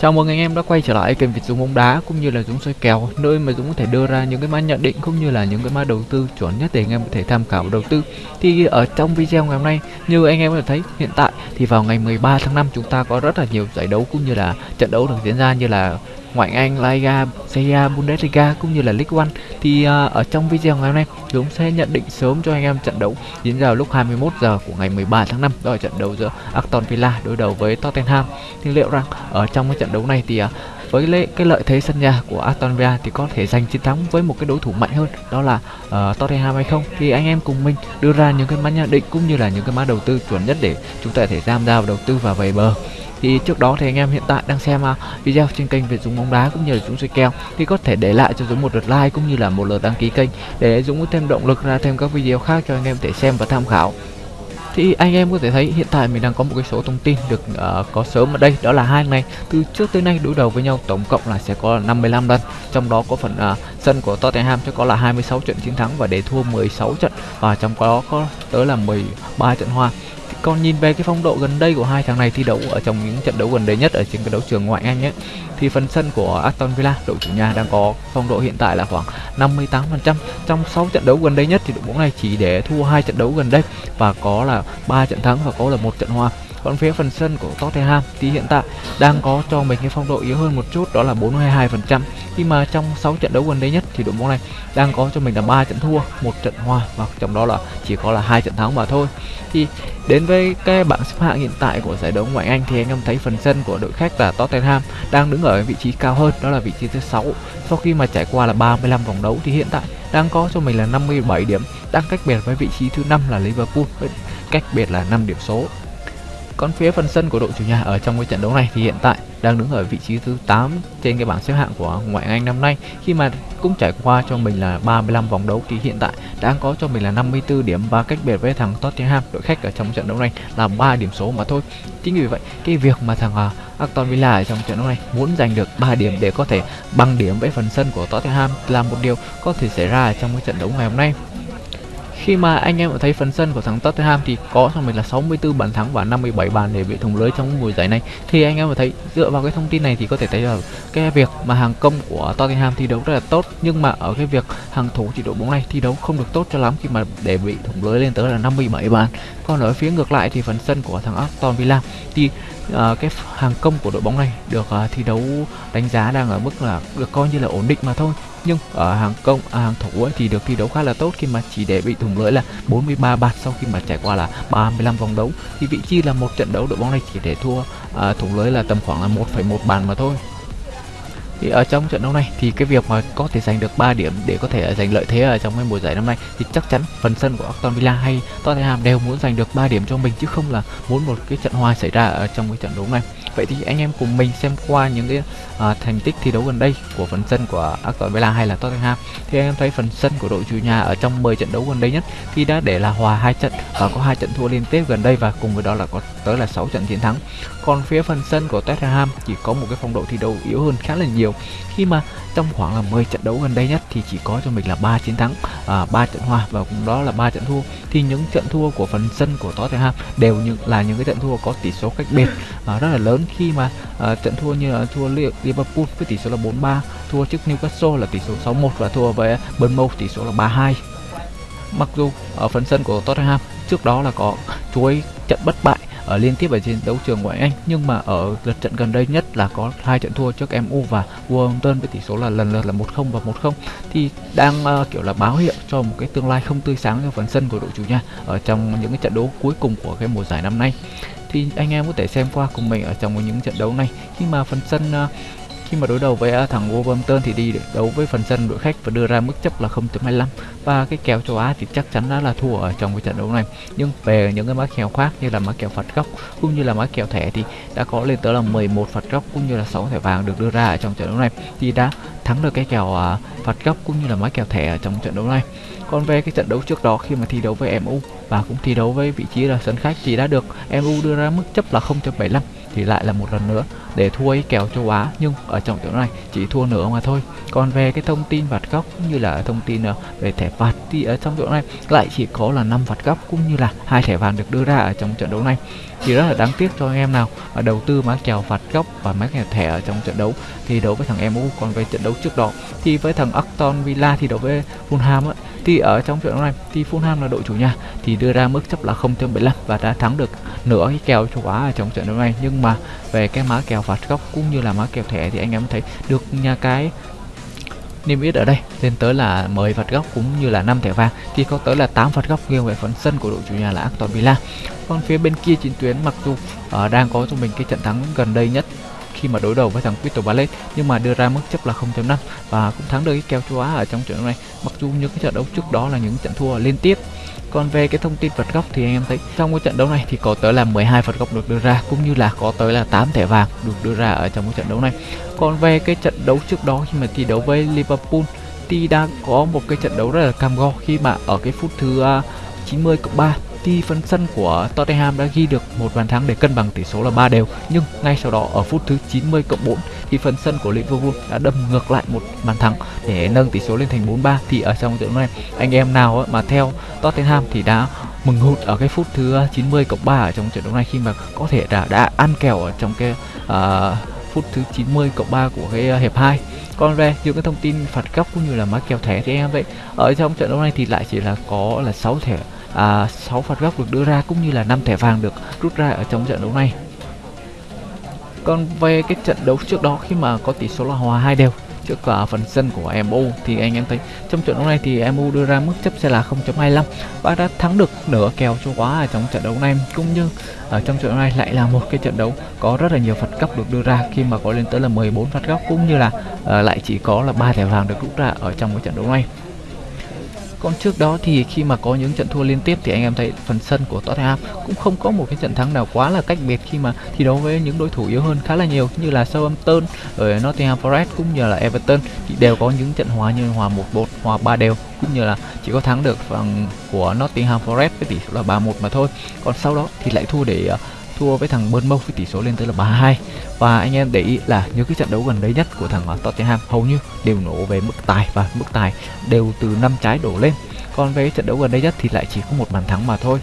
Chào mừng anh em đã quay trở lại kênh Việt Dũng bóng đá cũng như là Dũng soi kèo, nơi mà Dũng có thể đưa ra những cái mã nhận định cũng như là những cái mã đầu tư chuẩn nhất để anh em có thể tham khảo đầu tư. Thì ở trong video ngày hôm nay, như anh em có thể thấy hiện tại thì vào ngày 13 tháng 5 chúng ta có rất là nhiều giải đấu cũng như là trận đấu được diễn ra như là ngoại Anh, Liga, Serie Bundesliga cũng như là League One thì uh, ở trong video ngày hôm nay Dũng sẽ nhận định sớm cho anh em trận đấu diễn ra lúc 21 giờ của ngày 13 tháng 5 đó là trận đấu giữa Aston Villa đối đầu với Tottenham. Thì liệu rằng ở trong cái trận đấu này thì uh, với lệ, cái lợi thế sân nhà của Aston Villa thì có thể giành chiến thắng với một cái đối thủ mạnh hơn đó là uh, Tottenham hay không? Thì anh em cùng mình đưa ra những cái mã nhận định cũng như là những cái mã đầu tư chuẩn nhất để chúng ta có thể tham gia vào đầu tư và về bờ thì trước đó thì anh em hiện tại đang xem à, video trên kênh về Dũng bóng đá cũng như là Dũng soi kèo. Thì có thể để lại cho Dũng một lượt like cũng như là một lượt đăng ký kênh để Dũng có thêm động lực ra thêm các video khác cho anh em thể xem và tham khảo. Thì anh em có thể thấy hiện tại mình đang có một cái số thông tin được uh, có sớm ở đây đó là hai ngày từ trước tới nay đối đầu với nhau tổng cộng là sẽ có 55 lần. Trong đó có phần uh, sân của Tottenham sẽ có là 26 trận chiến thắng và để thua 16 trận và trong đó có tới là 13 trận hòa còn nhìn về cái phong độ gần đây của hai thằng này thi đấu ở trong những trận đấu gần đây nhất ở trên cái đấu trường ngoại Anh ấy, thì phần sân của Aston Villa, đội chủ nhà đang có phong độ hiện tại là khoảng 58% trong 6 trận đấu gần đây nhất thì đội bóng này chỉ để thua hai trận đấu gần đây và có là ba trận thắng và có là một trận hòa còn phía phần sân của Tottenham thì hiện tại đang có cho mình cái phong độ yếu hơn một chút đó là 42% khi mà trong 6 trận đấu gần đây nhất thì đội bóng này đang có cho mình là ba trận thua, một trận hòa và trong đó là chỉ có là hai trận thắng mà thôi. Thì đến với cái bảng xếp hạng hiện tại của giải đấu ngoại Anh thì anh em thấy phần sân của đội khách là Tottenham đang đứng ở vị trí cao hơn, đó là vị trí thứ 6. Sau khi mà trải qua là 35 vòng đấu thì hiện tại đang có cho mình là 57 điểm, đang cách biệt với vị trí thứ 5 là Liverpool với cách biệt là 5 điểm số. Còn phía phần sân của đội chủ nhà ở trong cái trận đấu này thì hiện tại đang đứng ở vị trí thứ 8 trên cái bảng xếp hạng của ngoại Anh năm nay khi mà cũng trải qua cho mình là 35 vòng đấu thì hiện tại đang có cho mình là 54 điểm và cách biệt với thằng Tottenham đội khách ở trong trận đấu này là 3 điểm số mà thôi. Chính vì vậy, cái việc mà thằng uh, Aston Villa ở trong trận đấu này muốn giành được 3 điểm để có thể bằng điểm với phần sân của Tottenham là một điều có thể xảy ra ở trong cái trận đấu ngày hôm nay khi mà anh em thấy phần sân của thằng Tottenham thì có cho mình là 64 bàn thắng và 57 bàn để bị thủng lưới trong mùa giải này. Thì anh em thấy dựa vào cái thông tin này thì có thể thấy là cái việc mà hàng công của Tottenham thi đấu rất là tốt nhưng mà ở cái việc hàng thủ chỉ đội bóng này thi đấu không được tốt cho lắm khi mà để bị thủng lưới lên tới là 57 bàn. Còn ở phía ngược lại thì phần sân của thằng Aston Villa thì uh, cái hàng công của đội bóng này được uh, thi đấu đánh giá đang ở mức là được coi như là ổn định mà thôi nhưng ở hàng công à, hàng thủ ấy thì được thi đấu khá là tốt khi mà chỉ để bị thủng lưới là 43 bàn sau khi mà trải qua là 35 vòng đấu. Thì vị trí là một trận đấu đội bóng này chỉ để thua à, thủng lưới là tầm khoảng là 1,1 bàn mà thôi thì ở trong trận đấu này thì cái việc mà có thể giành được 3 điểm để có thể giành lợi thế ở trong cái mùa giải năm nay thì chắc chắn phần sân của Aston Villa hay Tottenham đều muốn giành được 3 điểm cho mình chứ không là muốn một cái trận hòa xảy ra ở trong cái trận đấu này. Vậy thì anh em cùng mình xem qua những cái uh, thành tích thi đấu gần đây của phần sân của Aston Villa hay là Tottenham. Thì anh em thấy phần sân của đội chủ nhà ở trong 10 trận đấu gần đây nhất thì đã để là hòa hai trận và có hai trận thua liên tiếp gần đây và cùng với đó là có tới là 6 trận chiến thắng. Còn phía phần sân của Tottenham chỉ có một cái phong độ thi đấu yếu hơn khá là nhiều nhiều khi mà trong khoảng là 10 trận đấu gần đây nhất thì chỉ có cho mình là 3 chiến thắng, à, 3 trận hòa và cũng đó là 3 trận thua. Thì những trận thua của phần sân của Tottenham đều những là những cái trận thua có tỷ số cách biệt à, rất là lớn khi mà à, trận thua như là thua Liverpool với tỷ số là 4-3, thua trước Newcastle là tỷ số 6-1 và thua với Bournemouth tỷ số là 3-2. Mặc dù ở phần sân của Tottenham trước đó là có chuỗi trận bất bại ở liên tiếp ở trên đấu trường ngoại Anh. Nhưng mà ở lượt trận gần đây nhất là có hai trận thua trước MU và Wolverhampton với tỷ số là lần lượt là 1-0 và 1-0 thì đang uh, kiểu là báo hiệu cho một cái tương lai không tươi sáng cho phần sân của đội chủ nhà ở trong những cái trận đấu cuối cùng của cái mùa giải năm nay. Thì anh em có thể xem qua cùng mình ở trong những trận đấu này. Khi mà phần sân uh, khi mà đối đầu với thằng Wolverhampton thì đi đấu với phần sân đội khách và đưa ra mức chấp là 0.25 và cái kèo châu Á thì chắc chắn đã là thua ở trong cái trận đấu này. Nhưng về những cái mã kèo khác như là mã kèo phạt góc cũng như là mã kèo thẻ thì đã có lên tới là 11 phạt góc cũng như là 6 thẻ vàng được đưa ra ở trong trận đấu này. Thì đã thắng được cái kèo à, phạt góc cũng như là mã kèo thẻ ở trong trận đấu này. Còn về cái trận đấu trước đó khi mà thi đấu với MU và cũng thi đấu với vị trí là sân khách thì đã được MU đưa ra mức chấp là 0.75 thì lại là một lần nữa để thua ấy kèo châu Á. Nhưng ở trong trận này chỉ thua nửa mà thôi. Còn về cái thông tin phạt góc cũng như là thông tin ờ, về thẻ phạt thì ở trong trận này lại chỉ có là 5 phạt góc cũng như là hai thẻ vàng được đưa ra ở trong trận đấu này. Thì rất là đáng tiếc cho anh em nào mà đầu tư má kèo phạt góc và má kèo thẻ ở trong trận đấu thì đấu với thằng MU còn về trận đấu trước đó thì với thằng Aston Villa thì đấu với Fulham ấy, thì ở trong trận đấu này thì Fulham là đội chủ nhà thì đưa ra mức chấp là 0.75 và đã thắng được nửa cái kèo châu Á ở trong trận đấu này. Nhưng mà về cái má kèo phạt góc cũng như là má kèo thẻ thì anh em thấy được nhà cái niêm yết ở đây lên tới là 10 phạt góc cũng như là 5 thẻ vàng. Thì có tới là 8 phạt góc nghiêng về phần sân của đội chủ nhà là Aston Villa. Còn phía bên kia chiến tuyến mặc dù uh, đang có cho mình cái trận thắng gần đây nhất khi mà đối đầu với thằng Crystal Palace nhưng mà đưa ra mức chấp là 0.5 và cũng thắng được cái kèo châu Á ở trong trận đấu này mặc dù những cái trận đấu trước đó là những trận thua liên tiếp còn về cái thông tin phạt góc thì anh em thấy trong cái trận đấu này thì có tới là 12 phạt góc được đưa ra cũng như là có tới là 8 thẻ vàng được đưa ra ở trong cái trận đấu này. Còn về cái trận đấu trước đó khi mà thi đấu với Liverpool thì đã có một cái trận đấu rất là cam go khi mà ở cái phút thứ à, uh, 90 cộng 3 thì phần sân của Tottenham đã ghi được một bàn thắng để cân bằng tỷ số là 3 đều nhưng ngay sau đó ở phút thứ 90 cộng 4 thì phần sân của Liverpool đã đâm ngược lại một bàn thắng để nâng tỷ số lên thành 4-3 thì ở trong trận này anh em nào mà theo Tottenham thì đã mừng hụt ở cái phút thứ 90 cộng 3 ở trong trận đấu này khi mà có thể đã đã ăn kèo ở trong cái uh, phút thứ 90 cộng 3 của cái hiệp 2 còn về những cái thông tin phạt góc cũng như là má kèo thẻ thì em vậy ở trong trận đấu này thì lại chỉ là có là 6 thẻ à, 6 phạt góc được đưa ra cũng như là 5 thẻ vàng được rút ra ở trong trận đấu này. Còn về cái trận đấu trước đó khi mà có tỷ số là hòa hai đều trước cả phần sân của MU thì anh em thấy trong trận đấu này thì MU đưa ra mức chấp sẽ là 0.25 và đã thắng được nửa kèo cho quá ở trong trận đấu này cũng như ở trong trận đấu này lại là một cái trận đấu có rất là nhiều phạt góc được đưa ra khi mà có lên tới là 14 phạt góc cũng như là uh, lại chỉ có là ba thẻ vàng được rút ra ở trong cái trận đấu này còn trước đó thì khi mà có những trận thua liên tiếp thì anh em thấy phần sân của Tottenham cũng không có một cái trận thắng nào quá là cách biệt khi mà thi đấu với những đối thủ yếu hơn khá là nhiều như là Southampton ở Nottingham Forest cũng như là Everton thì đều có những trận hòa như hòa 1-1, hòa 3 đều cũng như là chỉ có thắng được phần của Nottingham Forest với tỷ số là 3-1 mà thôi. Còn sau đó thì lại thua để uh, thua với thằng Bournemouth với tỷ số lên tới là 3-2 và anh em để ý là những cái trận đấu gần đây nhất của thằng à, Tottenham hầu như đều nổ về mức tài và mức tài đều từ năm trái đổ lên còn về trận đấu gần đây nhất thì lại chỉ có một bàn thắng mà thôi.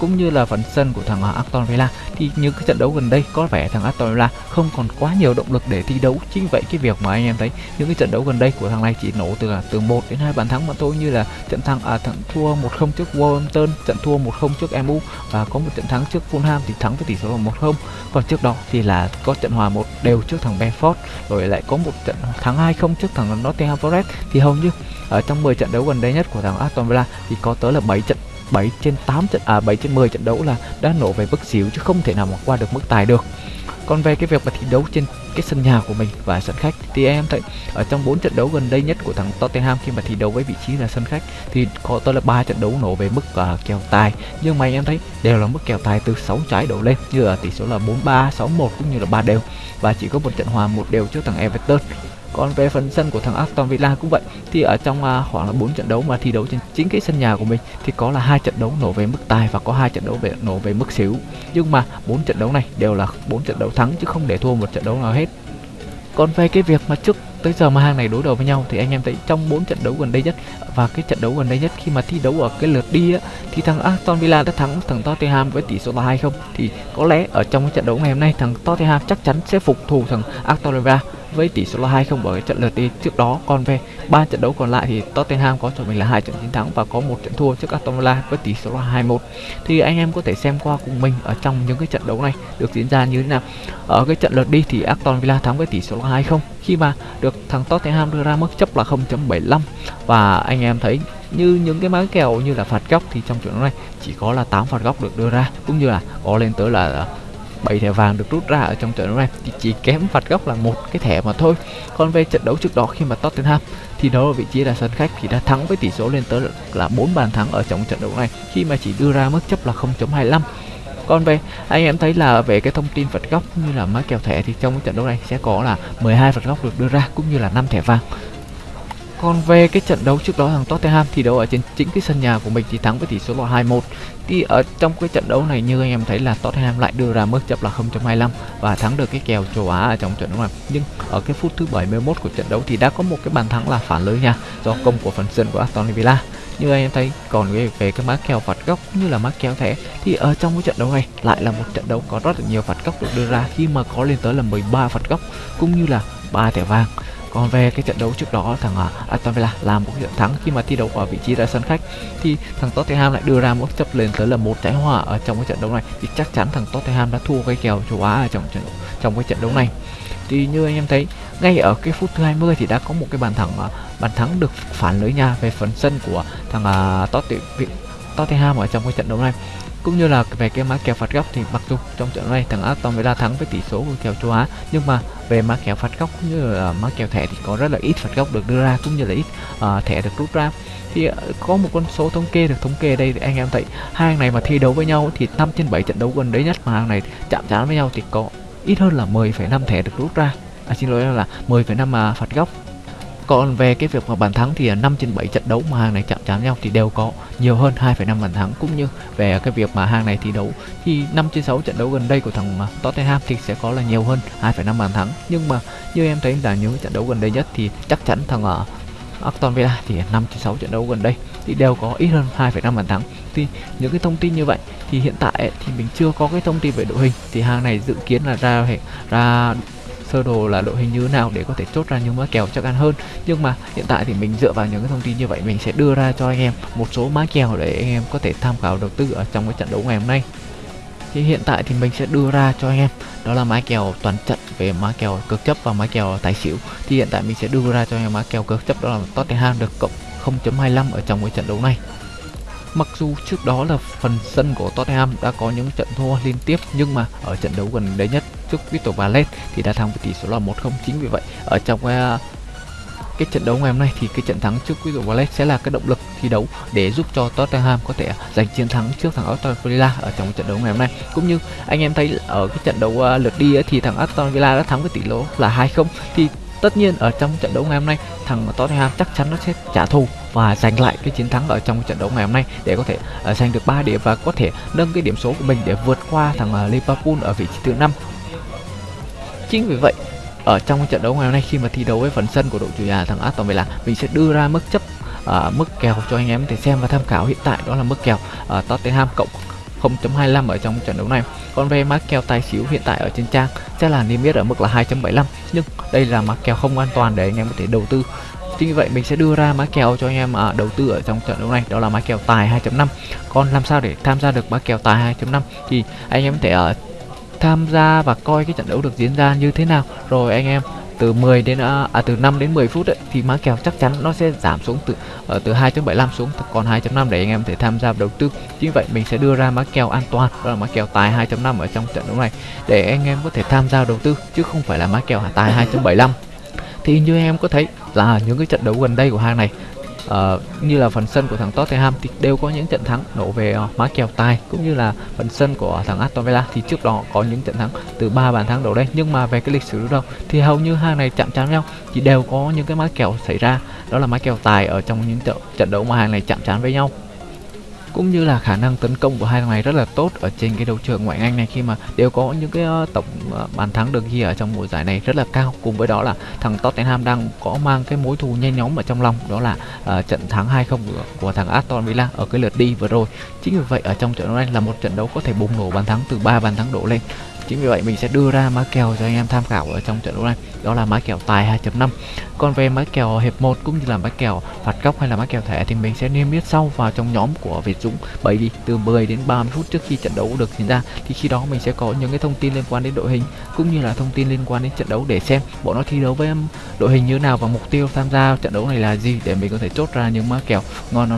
Cũng như là phần sân của thằng Aston Villa, thì những cái trận đấu gần đây có vẻ thằng Aston Villa không còn quá nhiều động lực để thi đấu. Chính vậy cái việc mà anh em thấy những cái trận đấu gần đây của thằng này chỉ nổ từ từ 1 đến hai bàn thắng mà thôi, như là trận thắng à thằng thua 1-0 trước Wolverhampton, trận thua 1-0 trước MU và có một trận thắng trước Fulham thì thắng với tỷ số là 1-0 còn trước đó thì là có trận hòa một đều trước thằng Benford rồi lại có một trận thắng 2-0 trước thằng Nottingham Forest. Thì hầu như ở trong 10 trận đấu gần đây nhất của thằng Aston Villa Cobra thì có tới là 7 trận 7 trên 8 trận à 7 trên 10 trận đấu là đã nổ về mức xỉu chứ không thể nào mà qua được mức tài được. Còn về cái việc mà thi đấu trên cái sân nhà của mình và sân khách thì em thấy ở trong 4 trận đấu gần đây nhất của thằng Tottenham khi mà thi đấu với vị trí là sân khách thì có tới là ba trận đấu nổ về mức uh, kèo tài. Nhưng mà em thấy đều là mức kèo tài từ 6 trái đổ lên như là tỷ số là 4-3, 6-1 cũng như là ba đều. Và chỉ có một trận hòa một đều trước thằng Everton còn về phần sân của thằng Aston Villa cũng vậy thì ở trong uh, khoảng là 4 trận đấu mà thi đấu trên chính cái sân nhà của mình thì có là hai trận đấu nổ về mức tài và có hai trận đấu về nổ về mức xỉu nhưng mà bốn trận đấu này đều là bốn trận đấu thắng chứ không để thua một trận đấu nào hết. Còn về cái việc mà trước tới giờ mà hàng này đối đầu với nhau thì anh em thấy trong bốn trận đấu gần đây nhất và cái trận đấu gần đây nhất khi mà thi đấu ở cái lượt đi á thì thằng Aston Villa đã thắng thằng Tottenham với tỷ số là 2-0 thì có lẽ ở trong cái trận đấu ngày hôm nay thằng Tottenham chắc chắn sẽ phục thù thằng Aston Villa với tỷ số là 2-0 bởi cái trận lượt đi trước đó. Còn về ba trận đấu còn lại thì Tottenham có cho mình là hai trận chiến thắng và có một trận thua trước Aston Villa với tỷ số là 2-1 thì anh em có thể xem qua cùng mình ở trong những cái trận đấu này được diễn ra như thế nào. Ở cái trận lượt đi thì Aston Villa thắng với tỷ số là 2-0 khi mà được thằng Tottenham đưa ra mức chấp là 0.75 và anh em thấy như những cái mái kèo như là phạt góc thì trong trận đấu này chỉ có là 8 phạt góc được đưa ra, cũng như là có lên tới là 7 thẻ vàng được rút ra ở trong trận đấu này thì chỉ kém phạt góc là một cái thẻ mà thôi. Còn về trận đấu trước đó khi mà Tottenham thì đó ở vị trí là sân khách thì đã thắng với tỷ số lên tới là 4 bàn thắng ở trong trận đấu này, khi mà chỉ đưa ra mức chấp là 0.25 còn về, anh em thấy là về cái thông tin phạt góc như là má kèo thẻ thì trong trận đấu này sẽ có là 12 phạt góc được đưa ra cũng như là 5 thẻ vàng còn về cái trận đấu trước đó thằng Tottenham thì đấu ở trên chính cái sân nhà của mình thì thắng với tỷ số là 2-1. Thì ở trong cái trận đấu này như anh em thấy là Tottenham lại đưa ra mức chấp là 0.25 và thắng được cái kèo châu Á ở trong trận đấu này. Nhưng ở cái phút thứ 71 của trận đấu thì đã có một cái bàn thắng là phản lưới nha do công của phần sân của Aston Villa. như anh em thấy còn về, về cái má kèo phạt góc như là má kèo thẻ thì ở trong cái trận đấu này lại là một trận đấu có rất là nhiều phạt góc được đưa ra khi mà có lên tới là 13 phạt góc cũng như là ba thẻ vàng còn về cái trận đấu trước đó thằng à, Aston Villa làm một trận thắng. Khi mà thi đấu ở vị trí ra sân khách thì thằng Tottenham lại đưa ra một chấp lên tới là một trái hòa ở trong cái trận đấu này. Thì chắc chắn thằng Tottenham đã thua cái kèo châu Á ở trong trận trong cái trận đấu này. Thì như anh em thấy ngay ở cái phút thứ 20 thì đã có một cái bàn thắng à, bàn thắng được phản lưới nhà về phần sân của thằng uh, Tottenham ở trong cái trận đấu này cũng như là về cái mã kèo phạt góc thì mặc dù trong trận này thằng Aston Villa thắng với tỷ số của kèo châu Á nhưng mà về mã kèo phạt góc cũng như là mã kèo thẻ thì có rất là ít phạt góc được đưa ra cũng như là ít uh, thẻ được rút ra. Thì uh, có một con số thống kê được thống kê đây thì anh em thấy hai hàng này mà thi đấu với nhau thì 5 trên 7 trận đấu gần đấy nhất mà hàng này chạm trán với nhau thì có ít hơn là 10,5 thẻ được rút ra. À, xin lỗi là 10,5 mà phạt góc còn về cái việc mà bàn thắng thì à, 5 trên 7 trận đấu mà hàng này chạm trán nhau thì đều có nhiều hơn 2,5 bàn thắng. Cũng như về cái việc mà hàng này thi đấu thì 5 trên 6 trận đấu gần đây của thằng à, Tottenham thì sẽ có là nhiều hơn 2,5 bàn thắng. Nhưng mà như em thấy là những trận đấu gần đây nhất thì chắc chắn thằng ở Aston Villa thì 5 trên 6 trận đấu gần đây thì đều có ít hơn 2,5 bàn thắng. Thì những cái thông tin như vậy thì hiện tại thì mình chưa có cái thông tin về đội hình. Thì hàng này dự kiến là ra ra sơ đồ là đội hình như thế nào để có thể chốt ra những mã kèo chắc ăn hơn. Nhưng mà hiện tại thì mình dựa vào những cái thông tin như vậy, mình sẽ đưa ra cho anh em một số mã kèo để anh em có thể tham khảo đầu tư ở trong cái trận đấu ngày hôm nay. Thì hiện tại thì mình sẽ đưa ra cho anh em, đó là mã kèo toàn trận về mã kèo cực chấp và mã kèo tài xỉu. Thì hiện tại mình sẽ đưa ra cho anh em mã kèo cực chấp, đó là Tottenham được cộng 0.25 ở trong cái trận đấu này. Mặc dù trước đó là phần sân của Tottenham đã có những trận thua liên tiếp nhưng mà ở trận đấu gần đây nhất trước Crystal Palace thì đã thắng với tỷ số là 1-0 chính vì vậy ở trong cái cái trận đấu ngày hôm nay thì cái trận thắng trước Crystal Palace sẽ là cái động lực thi đấu để giúp cho Tottenham có thể giành chiến thắng trước thằng Aston Villa ở trong trận đấu ngày hôm nay. Cũng như anh em thấy ở cái trận đấu uh, lượt đi ấy, thì thằng Aston Villa đã thắng với tỷ số là 2-0 thì tất nhiên ở trong trận đấu ngày hôm nay thằng Tottenham chắc chắn nó sẽ trả thù và giành lại cái chiến thắng ở trong trận đấu ngày hôm nay để có thể uh, giành được 3 điểm và có thể nâng cái điểm số của mình để vượt qua thằng uh, Liverpool ở vị trí thứ năm. Chính vì vậy ở trong trận đấu ngày hôm nay khi mà thi đấu với phần sân của đội chủ nhà thằng Aston Villa mình sẽ đưa ra mức chấp uh, mức kèo cho anh em để xem và tham khảo hiện tại đó là mức kèo uh, Tottenham cộng 0.25 ở trong trận đấu này. Còn về mã kèo tài xỉu hiện tại ở trên trang sẽ là niêm yết ở mức là 2.75 nhưng đây là mã kèo không an toàn để anh em có thể đầu tư chính vì vậy mình sẽ đưa ra mã kèo cho anh em à, đầu tư ở trong trận đấu này. Đó là mã kèo tài 2.5 còn làm sao để tham gia được mã kèo tài 2.5 thì anh em có thể ở tham gia và coi cái trận đấu được diễn ra như thế nào. Rồi anh em từ 10 đến à, à từ 5 đến 10 phút ấy, thì má kèo chắc chắn nó sẽ giảm xuống từ ở từ 2.75 xuống còn 2.5 để anh em thể tham gia đầu tư. Chính vậy mình sẽ đưa ra má kèo an toàn đó là má kèo tài 2.5 ở trong trận đấu này để anh em có thể tham gia đầu tư chứ không phải là má kèo tài 2.75 thì như em có thấy là những cái trận đấu gần đây của hàng này uh, như là phần sân của thằng Tottenham thì đều có những trận thắng đổ về uh, má kèo tài cũng như là phần sân của thằng Aston Villa thì trước đó có những trận thắng từ ba bàn thắng đổ đây nhưng mà về cái lịch sử đâu thì hầu như hai này chạm trán nhau thì đều có những cái má kèo xảy ra. Đó là má kèo tài ở trong những trận trận đấu mà hàng này chạm trán với nhau cũng như là khả năng tấn công của hai thằng này rất là tốt ở trên cái đấu trường ngoại Anh này khi mà đều có những cái ờ, tổng ờ, bàn thắng được ghi ở trong mùa giải này rất là cao. Cùng với đó là thằng Tottenham đang có mang cái mối thù nhen nhóm ở trong lòng đó là uh, trận thắng 2-0 của, của thằng Aston Villa ở cái lượt đi vừa rồi. Chính vì vậy ở trong trận đấu này là một trận đấu có thể bùng nổ bàn thắng từ 3 bàn thắng đổ lên chính vì vậy mình sẽ đưa ra má kèo cho anh em tham khảo ở trong trận đấu này. Đó là má kèo tài 2.5 còn về má kèo hiệp 1 cũng như là má kèo phạt góc hay là má kèo thẻ thì mình sẽ niêm yết sau vào trong nhóm của Việt Dũng. Bởi vì từ 10 đến 30 phút trước khi trận đấu được diễn ra thì khi đó mình sẽ có những cái thông tin liên quan đến đội hình cũng như là thông tin liên quan đến trận đấu để xem bọn nó thi đấu với đội hình như nào và mục tiêu tham gia trận đấu này là gì để mình có thể chốt ra những má kèo ngon nó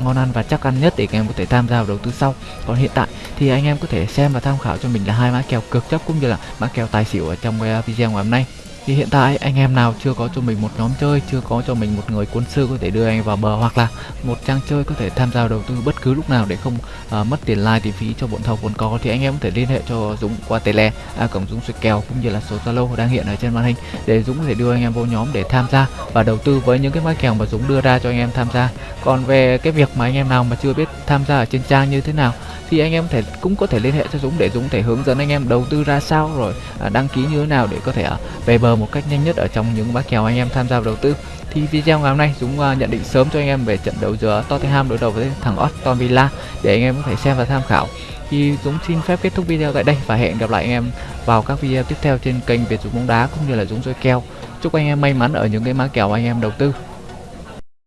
ngon ăn và chắc ăn nhất để các em có thể tham gia vào đầu tư sau. Còn hiện tại thì anh em có thể xem và tham khảo cho mình là hai mã kèo cực chấp cũng như là mã kèo tài xỉu ở trong ờ, video ngày hôm nay thì hiện tại anh em nào chưa có cho mình một nhóm chơi chưa có cho mình một người quân sư có thể đưa anh vào bờ hoặc là một trang chơi có thể tham gia đầu tư bất cứ lúc nào để không uh, mất tiền like tiền phí cho bọn thầu còn có thì anh em có thể liên hệ cho Dũng qua tele à, cổng Dũng soi kèo cũng như là số Zalo đang hiện ở trên màn hình để Dũng có thể đưa anh em vô nhóm để tham gia và đầu tư với những cái mã kèo mà Dũng đưa ra cho anh em tham gia. Còn về cái việc mà anh em nào mà chưa biết tham gia ở trên trang như thế nào thì anh em thể cũng có thể liên hệ cho Dũng để Dũng thể hướng dẫn anh em đầu tư ra sao rồi à, đăng ký như thế nào để có thể à, về bờ một cách nhanh nhất ở trong những bác kèo anh em tham gia vào đầu tư. Thì video ngày hôm nay Dũng uh, nhận định sớm cho anh em về trận đấu giữa Tottenham đối đầu với thằng Aston Villa để anh em có thể xem và tham khảo. Thì Dũng xin phép kết thúc video tại đây và hẹn gặp lại anh em vào các video tiếp theo trên kênh Việt Dũng bóng đá cũng như là Dũng soi kèo chúc anh em may mắn ở những cái má kèo anh em đầu tư.